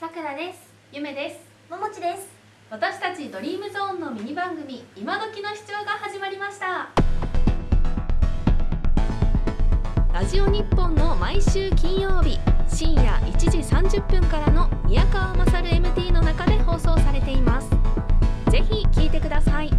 さくらです。ゆめです。ももちです。私たちドリームゾーンのミニ番組今時の視聴が始まりました。ラジオ日本の毎週金曜日深夜1時30分からの宮川勝 MT の中で放送されています。ぜひ聞いてください。